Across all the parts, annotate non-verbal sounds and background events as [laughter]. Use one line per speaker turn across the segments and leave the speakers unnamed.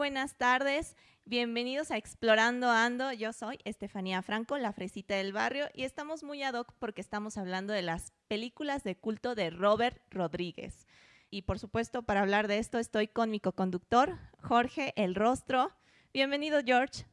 buenas tardes. Bienvenidos a Explorando Ando. Yo soy Estefanía Franco, la fresita del barrio, y estamos muy ad hoc porque estamos hablando de las películas de culto de Robert Rodríguez. Y por supuesto, para hablar de esto, estoy con mi coconductor, Jorge El Rostro. Bienvenido, George.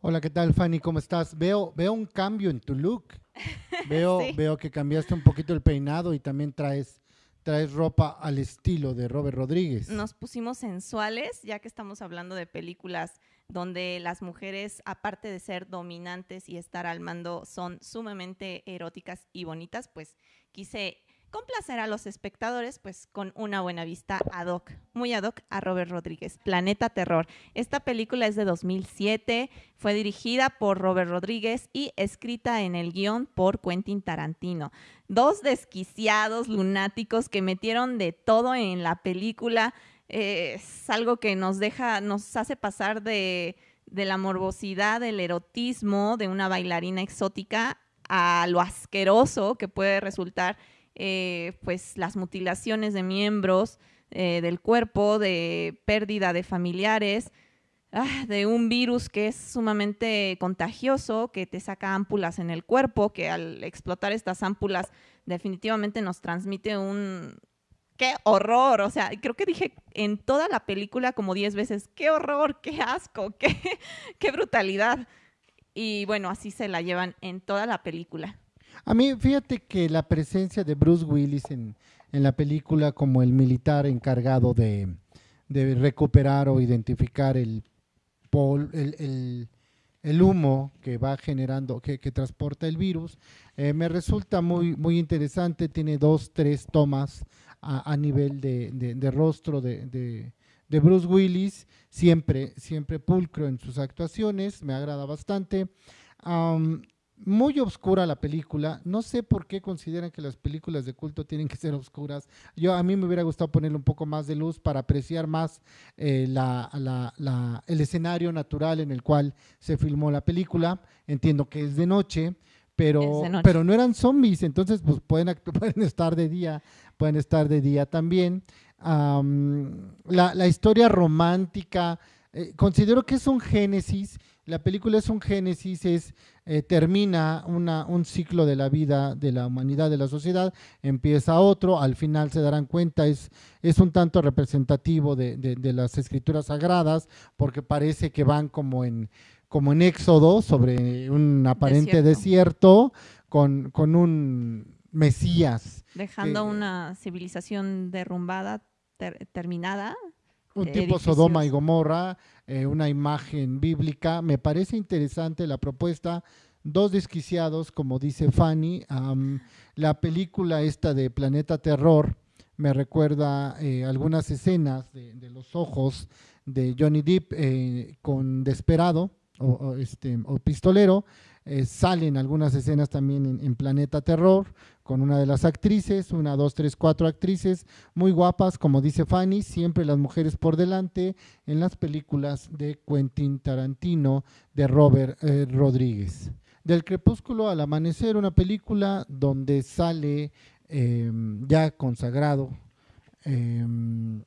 Hola, ¿qué tal, Fanny? ¿Cómo estás? Veo, veo un cambio en tu look. [laughs] Veo,
Sí.
veo que cambiaste un poquito el peinado y también traes, traes ropa al estilo de Robert Rodríguez.
Nos pusimos sensuales, ya que estamos hablando de películas donde las mujeres, aparte de ser dominantes y estar al mando, son sumamente eróticas y bonitas, pues quise complacer a los espectadores pues con una buena vista ad hoc, muy ad hoc a Robert Rodríguez. Planeta Terror. Esta película es de 2007, fue dirigida por Robert Rodríguez y escrita en el guion por Quentin Tarantino. Dos desquiciados lunáticos que metieron de todo en la película. Eh, es algo que nos deja, nos hace pasar de, de la morbosidad, del erotismo de una bailarina exótica a lo asqueroso que puede resultar eh, pues las mutilaciones de miembros eh, del cuerpo, de pérdida de familiares, ah, de un virus que es sumamente contagioso, que te saca ámpulas en el cuerpo, que al explotar estas ámpulas definitivamente nos transmite un... ¡Qué horror! O sea, creo que dije en toda la película como 10 veces, ¡qué horror! ¡Qué asco! ¡Qué, [laughs] qué brutalidad! Y bueno, así se la llevan en toda la película.
A mí, fíjate que la presencia de Bruce Willis en, en la película como el militar encargado de, de recuperar o identificar el, pol- el, el- el humo que va generando, que, que transporta el virus, eh, me resulta muy, muy interesante. Tiene dos, tres tomas a, nivel de, de- rostro de, de- Bruce Willis, siempre, siempre pulcro en sus actuaciones, me agrada bastante. Muy oscura la película. No sé por qué consideran que las películas de culto tienen que ser oscuras. Yo a mí me hubiera gustado ponerle un poco más de luz para apreciar más eh, la- la- la- el escenario natural en el cual se filmó la película. Entiendo que es de noche, pero,
Es de noche.
pero no eran zombies, entonces pues pueden, [laughs] estar de día, pueden estar de día también. Am, la, la historia romántica, eh, considero que es un génesis. La película es un génesis, es eh, termina una- un ciclo de la vida de la humanidad, de la sociedad, empieza otro, al final se darán cuenta, es, es un tanto representativo de, de- de las escrituras sagradas, porque parece que van como en, como en éxodo sobre un aparente
Desierto.
desierto, con, con un Mesías,
Dejando
que-
una civilización derrumbada, ter- terminada.
Un
eh,
tipo Sodoma y. Gomorra, eh, una imagen bíblica. Me parece interesante la propuesta. Dos desquiciados, como dice Fanny. Am, la película esta de Planeta Terror me recuerda eh, algunas escenas de, de los ojos de Johnny Depp eh, con Desperado o, o, este, o Pistolero. Eh, salen algunas escenas también en, en Planeta Terror con una de las actrices, una, dos, tres, cuatro actrices muy guapas, como dice Fanny, siempre las mujeres por delante en las películas de Quentin Tarantino, de Robert eh, Rodríguez. Del crepúsculo al amanecer, una película donde sale eh, ya consagrado, eh,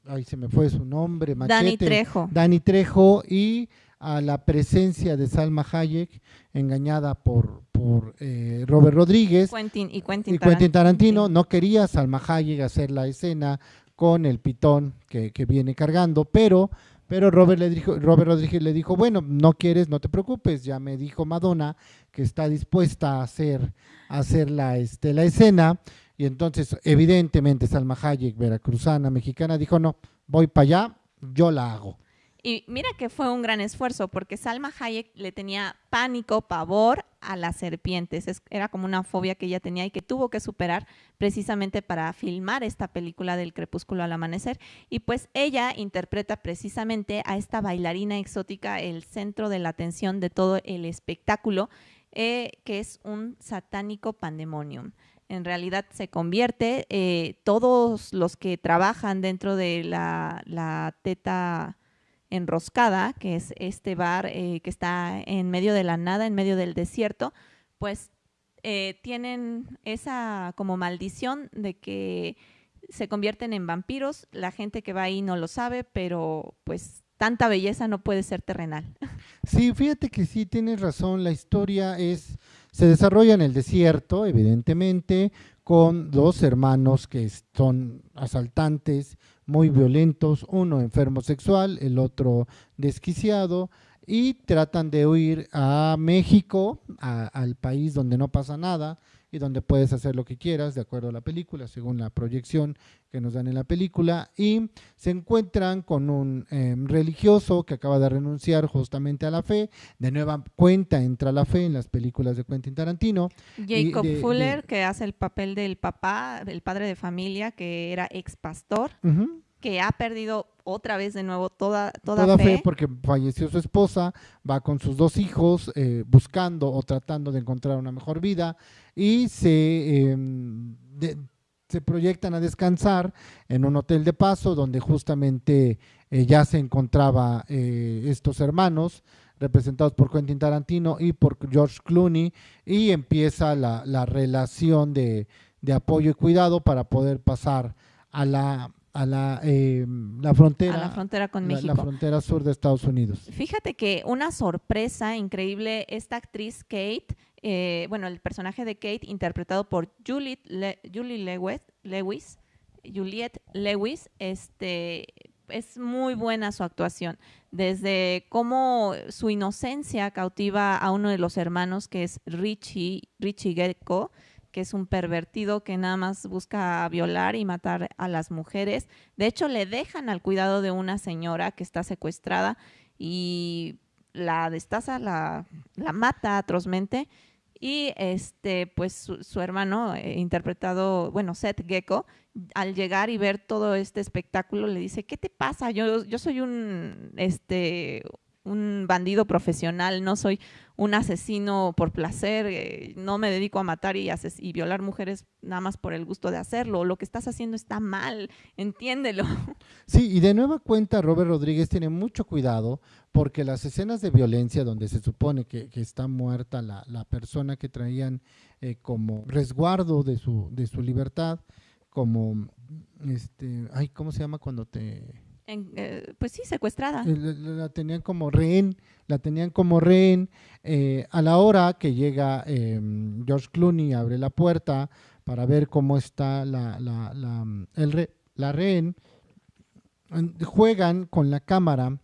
ahí se me fue su nombre,
Dani
Machete,
Trejo.
Dani Trejo y a la presencia de Salma Hayek, engañada por, por eh, Robert Rodríguez
Quentin y Quentin,
y Quentin Tarantino
Tarantino.
no quería Salma Hayek hacer la escena con el pitón que, que viene cargando, pero, pero Robert, le dijo, Robert Rodríguez le dijo, bueno, no quieres, no te preocupes, ya me dijo Madonna que está dispuesta a hacer, a hacer la, este, la escena, y entonces evidentemente Salma Hayek, veracruzana, mexicana, dijo, no, voy para allá, yo la hago.
Y mira que fue un gran esfuerzo porque Salma Hayek le tenía pánico, pavor a las serpientes. Es- era como una fobia que ella tenía y que tuvo que superar precisamente para filmar esta película del crepúsculo al amanecer. Y pues ella interpreta precisamente a esta bailarina exótica, el centro de la atención de todo el espectáculo, eh, que es un satánico pandemonium. En realidad se convierte, eh, todos los que trabajan dentro de la, la teta enroscada, que es este bar eh, que está en medio de la nada, en medio del desierto, pues eh, tienen esa como maldición de que se convierten en vampiros. La gente que va ahí no lo sabe, pero pues tanta belleza no puede ser terrenal.
Sí, fíjate que sí tienes razón, la historia es se desarrolla en el desierto, evidentemente, con dos hermanos que son asaltantes muy violentos, uno enfermo sexual, el otro desquiciado, y tratan de huir a México, al país donde no pasa nada, y donde puedes hacer lo que quieras de acuerdo a la película, según la proyección que nos dan en la película, y se encuentran con un em, religioso que acaba de renunciar justamente a la fe, de nueva cuenta entra la fe en las películas de Quentin Tarantino.
Jacob Fuller, que hace el papel del papá, el padre de familia, que era ex pastor que ha perdido otra vez de nuevo toda, toda,
toda fe. porque falleció su esposa, va con sus dos hijos eh, buscando o tratando de encontrar una mejor vida y se, em, se proyectan a descansar en un hotel de paso donde justamente eh, ya se encontraba eh, estos hermanos representados por Quentin Tarantino y por George Clooney y empieza la, la relación de, de apoyo y cuidado para poder pasar a la a la, eh, la frontera.
la frontera con México.
La, frontera sur de Estados Unidos.
Fíjate que una sorpresa increíble, esta actriz Kate, eh, bueno, el personaje de Kate, interpretado por Julie Lewis, Lewis, Juliette Lewis, este, es muy buena su actuación. Desde cómo su inocencia cautiva a uno de los hermanos, que es Richie, Richie Gecko, que es un pervertido que nada más busca violar y matar a las mujeres. De hecho, le dejan al cuidado de una señora que está secuestrada y la destaza, la, la mata atrozmente. Y este, pues su, hermano, eh, interpretado, bueno, Seth Gecko, al llegar y ver todo este espectáculo, le dice, ¿qué te pasa? Yo, yo soy un, este, un bandido profesional, no soy un asesino por placer, eh, no me dedico a matar y, violar mujeres nada más por el gusto de hacerlo. Lo que estás haciendo está mal, entiéndelo. [laughs]
Sí, y de nueva cuenta Robert Rodríguez tiene mucho cuidado porque las escenas de violencia donde se supone que, está muerta la, persona que traían eh, como resguardo de su, de su libertad, como, este, ay, ¿cómo se llama cuando te
eh, pues sí, secuestrada.
Eh, la, tenían como rehén, la tenían como rehén. Eh, a la hora que llega em, George Clooney, abre la puerta para ver cómo está la, la, la, el rehén, juegan con la cámara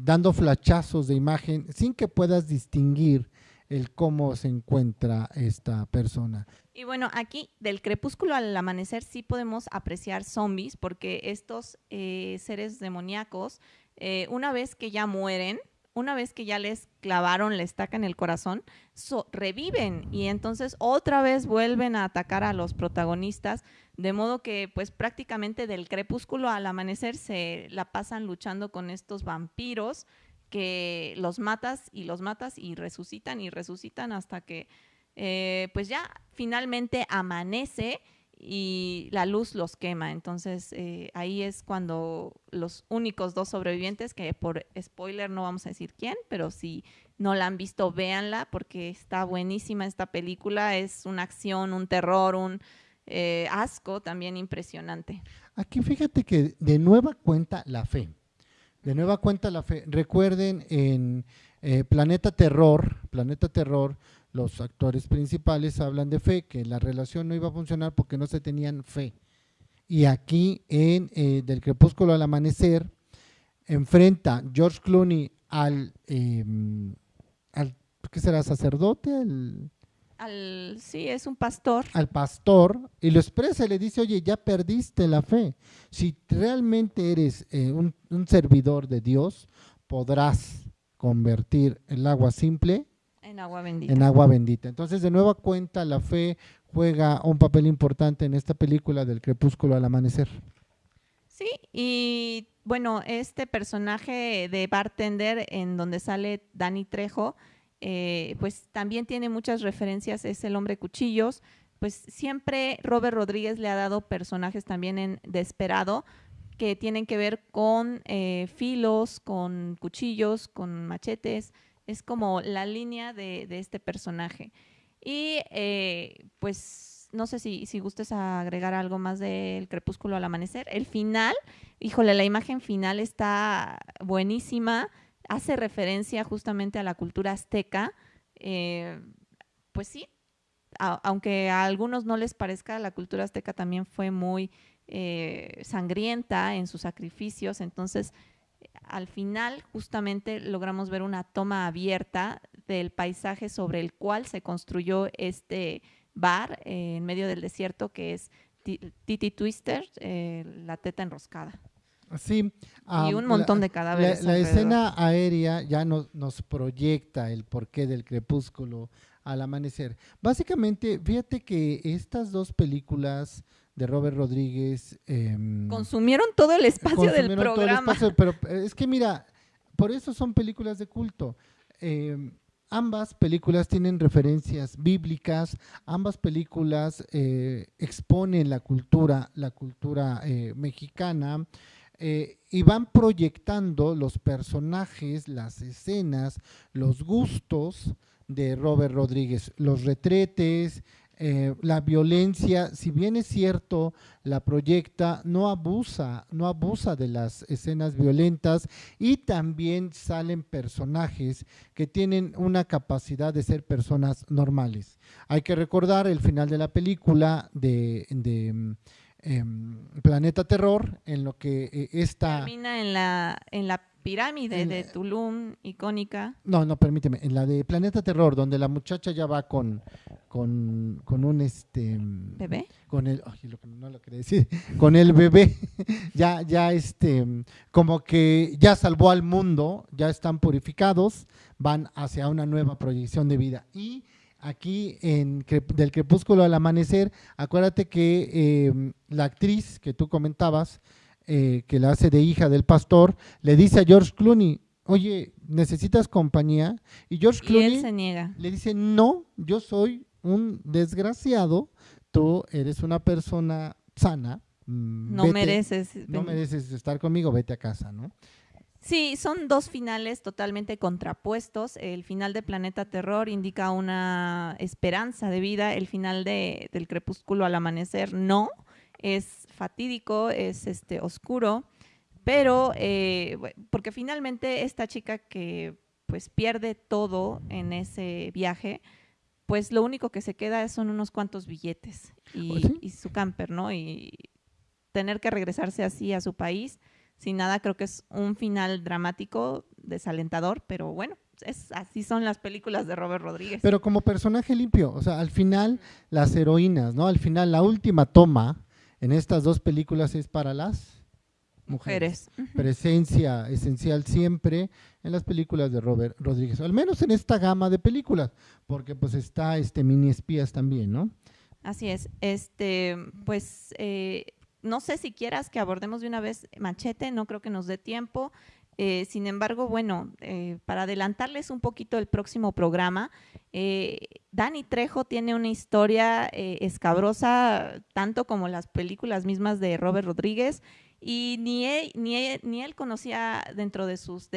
dando flachazos de imagen sin que puedas distinguir el cómo se encuentra esta persona.
Y bueno, aquí del crepúsculo al amanecer sí podemos apreciar zombies porque estos eh, seres demoníacos, eh, una vez que ya mueren, una vez que ya les clavaron la estaca en el corazón, reviven y entonces otra vez vuelven a atacar a los protagonistas, de modo que pues prácticamente del crepúsculo al amanecer se la pasan luchando con estos vampiros que los matas y los matas y resucitan y resucitan hasta que eh, pues ya finalmente amanece y la luz los quema. Entonces eh, ahí es cuando los únicos dos sobrevivientes, que por spoiler no vamos a decir quién, pero si no la han visto, véanla porque está buenísima esta película. Es una acción, un terror, un eh, asco también impresionante.
Aquí fíjate que de nueva cuenta la fe. De nueva cuenta la fe. Recuerden en Planeta Terror, Planeta Terror, los actores principales hablan de fe, que la relación no iba a funcionar porque no se tenían fe. Y aquí en eh, Del Crepúsculo al Amanecer enfrenta George Clooney al, em, al ¿qué será? ¿Sacerdote?
Al, sí, es un pastor.
Al pastor y lo expresa y le dice, oye, ya perdiste la fe. Si realmente eres eh, un, un servidor de Dios, podrás convertir el agua simple
en agua bendita.
En agua bendita. Entonces, de nueva cuenta, la fe juega un papel importante en esta película del crepúsculo al amanecer.
Sí, y bueno, este personaje de bartender en donde sale Dani Trejo, eh, pues también tiene muchas referencias, es el hombre cuchillos, pues siempre Robert Rodríguez le ha dado personajes también en Desperado que tienen que ver con eh, filos, con cuchillos, con machetes, es como la línea de, este personaje. Y eh, pues no sé si, si gustes agregar algo más del crepúsculo al amanecer. El final, híjole, la imagen final está buenísima, hace referencia justamente a la cultura azteca. Eh, pues sí, aunque a algunos no les parezca, la cultura azteca también fue muy eh, sangrienta en sus sacrificios, entonces al final justamente logramos ver una toma abierta del paisaje sobre el cual se construyó este bar eh, en medio del desierto que es Titi Twister, eh, la teta enroscada.
Sí.
y un montón de cadáveres.
La, escena aérea ya nos, nos proyecta el porqué del crepúsculo al amanecer. Básicamente, fíjate que estas dos películas de Robert Rodríguez...
Em, consumieron todo el espacio del programa.
pero eh, es que mira, por eso son películas de culto. Em, ambas películas tienen referencias bíblicas, ambas películas eh, exponen la cultura, la cultura eh, y van proyectando los personajes, las escenas, los gustos de Robert Rodríguez, los retretes, eh, la violencia, si bien es cierto, la proyecta, no abusa, no abusa de las escenas violentas y también salen personajes que tienen una capacidad de ser personas normales. Hay que recordar el final de la película de, em, Planeta Terror, en lo que eh, esta...
Termina en la, en la pirámide de Tulum, icónica.
No, no, permíteme, en la de Planeta Terror, donde la muchacha ya va con, con, con un este
bebé.
Con el, no lo quería decir, [laughs] con el bebé, [laughs] ya, ya este, como que ya salvó al mundo, ya están purificados, van hacia una nueva proyección de vida. Y aquí en del crepúsculo al amanecer, acuérdate que em, la actriz que tú comentabas, eh, que la hace de hija del pastor, le dice a George Clooney, oye, ¿necesitas compañía? Y George Clooney
se niega.
le dice, no, yo soy un desgraciado, tú eres una persona sana.
Mm, mereces.
No mereces estar conmigo, vete a casa, ¿no?
Sí, son dos finales totalmente contrapuestos. El final de Planeta Terror indica una esperanza de vida, el final de, del crepúsculo al amanecer no es fatídico, es este oscuro, pero eh, porque finalmente esta chica que pues pierde todo en ese viaje, pues lo único que se queda son unos cuantos billetes y, y su camper, ¿no? Y tener que regresarse así a su país sin nada, creo que es un final dramático, desalentador, pero bueno, es, así son las películas de Robert Rodríguez.
Pero como personaje limpio, o sea, al final las heroínas, ¿no? Al final la última toma en estas dos películas es para las mujeres. Presencia esencial siempre en las películas de Robert Rodríguez, al menos en esta gama de películas, porque pues está este mini espías también, ¿no?
Así es. Este, pues eh, no sé si quieras que abordemos de una vez Machete, no creo que nos dé tiempo. Eh, sin embargo, bueno, eh, para adelantarles un poquito el próximo programa, eh, Dani Trejo tiene una historia escabrosa, tanto como las películas mismas de Robert Rodríguez, y ni él, ni ni él conocía dentro de sus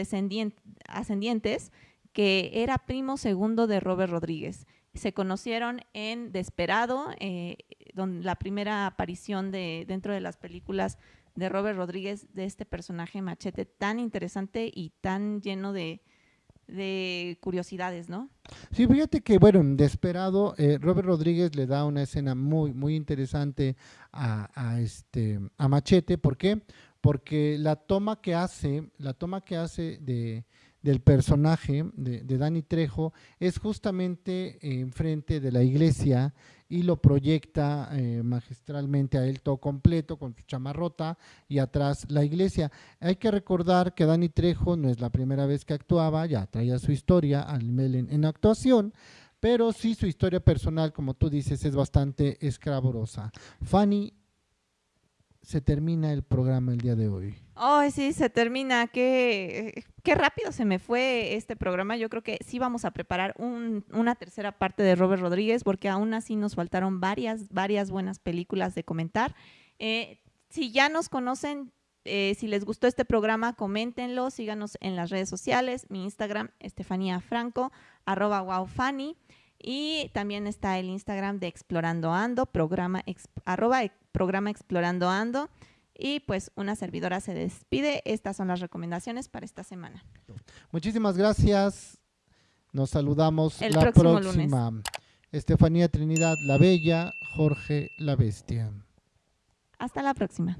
ascendientes que era primo segundo de Robert Rodríguez. Se conocieron en Desperado, donde la primera aparición de, dentro de las películas de Robert Rodríguez, de este personaje machete tan interesante y tan lleno de, curiosidades, ¿no?
Sí, fíjate que, bueno, desesperado, eh, Robert Rodríguez le da una escena muy, muy interesante a, este, a Machete. ¿Por qué? Porque la toma que hace, la toma que hace de, del personaje de, Dani Trejo es justamente enfrente de la iglesia y lo proyecta eh, magistralmente a él todo completo con su chamarrota y atrás la iglesia. Hay que recordar que Dani Trejo no es la primera vez que actuaba, ya traía su historia al en, en actuación, pero sí su historia personal, como tú dices, es bastante escrabrosa. Fanny, se termina el programa el día de hoy.
Ay, sí, se termina. Qué, qué rápido se me fue este programa. Yo creo que sí vamos a preparar una tercera parte de Robert Rodríguez, porque aún así nos faltaron varias, varias buenas películas de comentar. Eh, si ya nos conocen, eh, si les gustó este programa, coméntenlo, síganos en las redes sociales, mi Instagram, Estefanía Franco, arroba wowfanny. Y también está el Instagram de Explorando Ando, programa, arroba, programa Explorando Ando. Y pues una servidora se despide. Estas son las recomendaciones para esta semana.
Muchísimas gracias. Nos saludamos la próxima. Estefanía Trinidad la Bella, Jorge la Bestia.
Hasta la próxima.